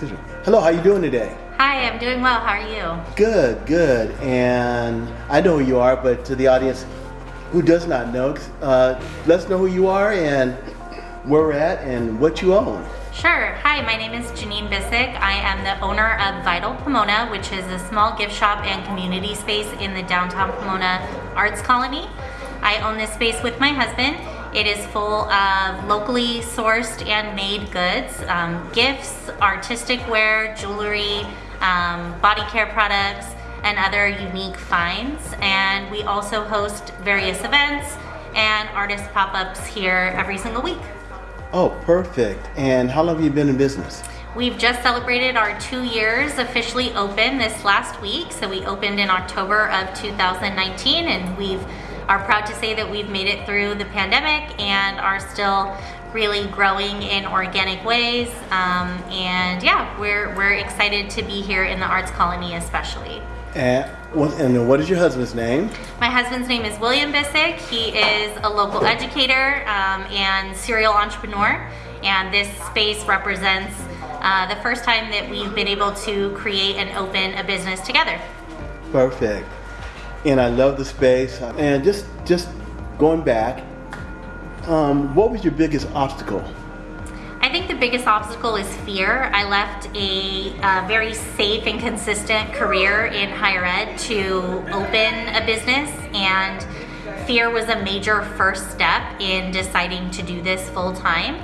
Hello, how are you doing today? Hi, I'm doing well. How are you? Good, good. And I know who you are, but to the audience who does not know, uh, let us know who you are and where we're at and what you own. Sure. Hi, my name is Janine Bissick. I am the owner of Vital Pomona, which is a small gift shop and community space in the downtown Pomona Arts Colony. I own this space with my husband. It is full of locally sourced and made goods, um, gifts, artistic wear, jewelry, um, body care products, and other unique finds. And we also host various events and artist pop-ups here every single week. Oh, perfect. And how long have you been in business? We've just celebrated our two years officially open this last week. So we opened in October of 2019 and we've are proud to say that we've made it through the pandemic and are still really growing in organic ways. Um, and yeah, we're, we're excited to be here in the Arts Colony especially. And what, and what is your husband's name? My husband's name is William Bissick. He is a local educator um, and serial entrepreneur. And this space represents uh, the first time that we've been able to create and open a business together. Perfect. And I love the space. And just, just going back, um, what was your biggest obstacle? I think the biggest obstacle is fear. I left a, a, very safe and consistent career in higher ed to open a business and fear was a major first step in deciding to do this full time.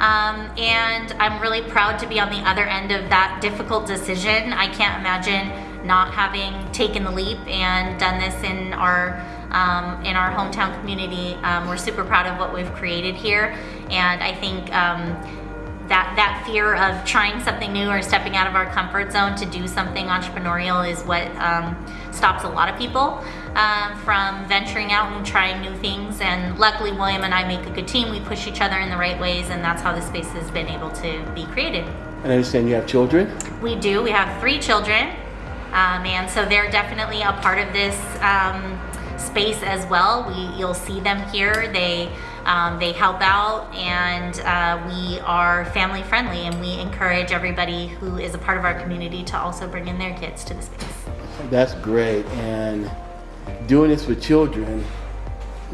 Um, and I'm really proud to be on the other end of that difficult decision. I can't imagine not having taken the leap and done this in our um, in our hometown community. Um, we're super proud of what we've created here, and I think um, that that fear of trying something new or stepping out of our comfort zone to do something entrepreneurial is what um, stops a lot of people um, from venturing out and trying new things. And luckily, William and I make a good team. We push each other in the right ways, and that's how the space has been able to be created. And I understand you have children? We do. We have three children. Um, and so they're definitely a part of this um, space as well. We, you'll see them here. They um, they help out and uh, we are family friendly and we encourage everybody who is a part of our community to also bring in their kids to the space. That's great. And doing this with children,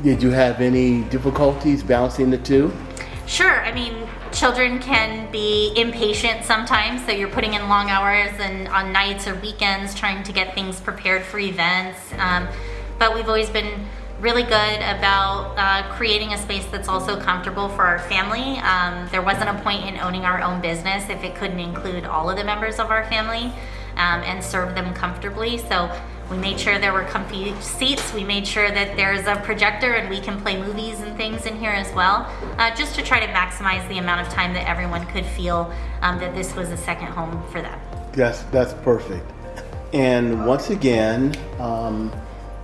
did you have any difficulties balancing the two? Sure. I mean, children can be impatient sometimes, so you're putting in long hours and on nights or weekends trying to get things prepared for events. Um, but we've always been really good about uh, creating a space that's also comfortable for our family. Um, there wasn't a point in owning our own business if it couldn't include all of the members of our family um, and serve them comfortably. So we made sure there were comfy seats. We made sure that there's a projector and we can play movies and things in here as well, uh, just to try to maximize the amount of time that everyone could feel um, that this was a second home for them. Yes, that's perfect. And once again, um,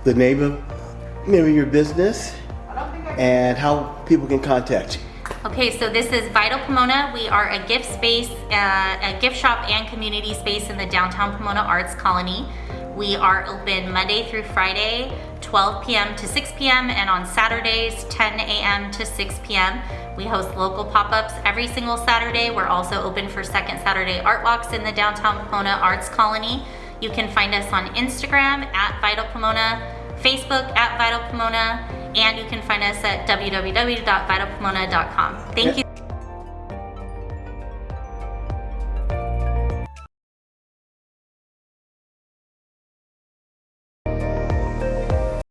the name of name of your business and how people can contact you. Okay, so this is Vital Pomona. We are a gift space, uh, a gift shop and community space in the downtown Pomona Arts Colony. We are open Monday through Friday, 12 p.m. to 6 p.m. and on Saturdays, 10 a.m. to 6 p.m. We host local pop-ups every single Saturday. We're also open for second Saturday art walks in the downtown Pomona Arts Colony. You can find us on Instagram at Vital Pomona, Facebook at Vital Pomona, and you can find us at www.vitalpomona.com. Thank you.